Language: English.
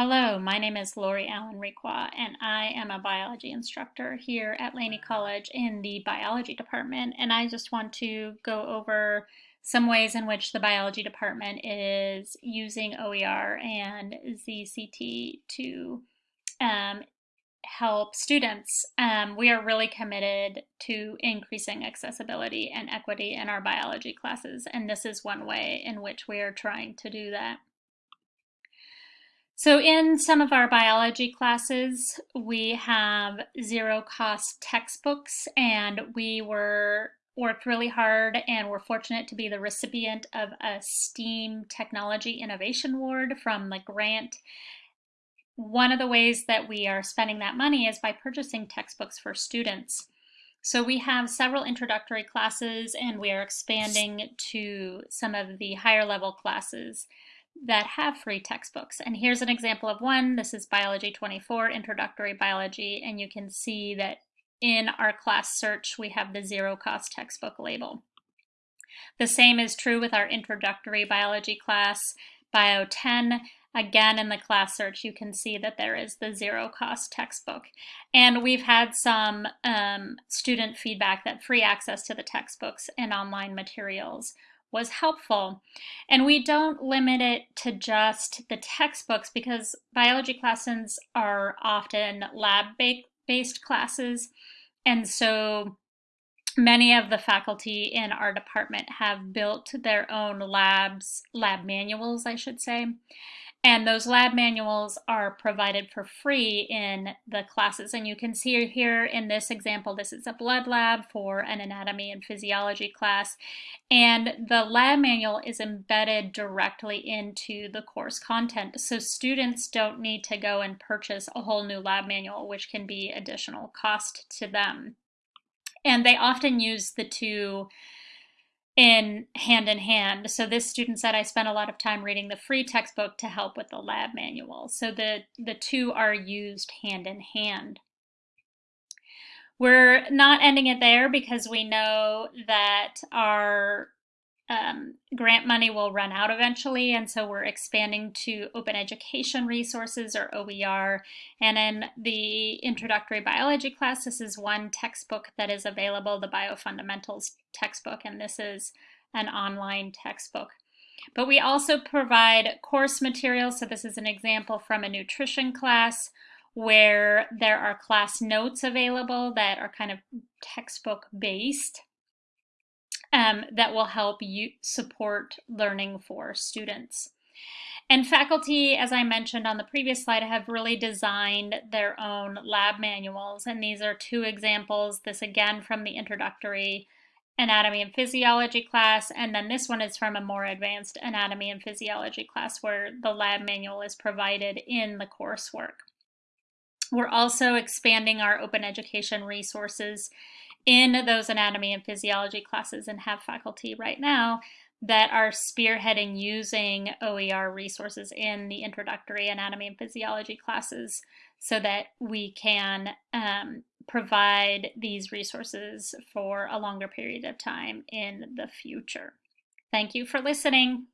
Hello, my name is Lori Allen Requa, and I am a biology instructor here at Laney College in the biology department. And I just want to go over some ways in which the biology department is using OER and ZCT to um, help students. Um, we are really committed to increasing accessibility and equity in our biology classes, and this is one way in which we are trying to do that. So in some of our biology classes, we have zero cost textbooks and we were worked really hard and we're fortunate to be the recipient of a STEAM Technology Innovation Award from the grant. One of the ways that we are spending that money is by purchasing textbooks for students. So we have several introductory classes and we are expanding to some of the higher level classes that have free textbooks. And here's an example of one. This is Biology 24, Introductory Biology, and you can see that in our class search, we have the zero cost textbook label. The same is true with our introductory biology class, Bio 10. Again, in the class search, you can see that there is the zero cost textbook. And we've had some um, student feedback that free access to the textbooks and online materials was helpful. And we don't limit it to just the textbooks because biology classes are often lab-based classes. And so many of the faculty in our department have built their own labs, lab manuals, I should say. And those lab manuals are provided for free in the classes. And you can see here in this example, this is a blood lab for an anatomy and physiology class. And the lab manual is embedded directly into the course content. So students don't need to go and purchase a whole new lab manual, which can be additional cost to them. And they often use the two in hand in hand. So this student said I spent a lot of time reading the free textbook to help with the lab manual. So the, the two are used hand in hand. We're not ending it there because we know that our um, grant money will run out eventually, and so we're expanding to open education resources or OER. And in the introductory biology class, this is one textbook that is available, the Biofundamentals textbook, and this is an online textbook. But we also provide course materials. So this is an example from a nutrition class where there are class notes available that are kind of textbook based um, that will help you support learning for students. And faculty, as I mentioned on the previous slide, have really designed their own lab manuals. And these are two examples. This again from the introductory anatomy and physiology class. And then this one is from a more advanced anatomy and physiology class where the lab manual is provided in the coursework. We're also expanding our open education resources in those anatomy and physiology classes and have faculty right now that are spearheading using OER resources in the introductory anatomy and physiology classes so that we can um, provide these resources for a longer period of time in the future. Thank you for listening.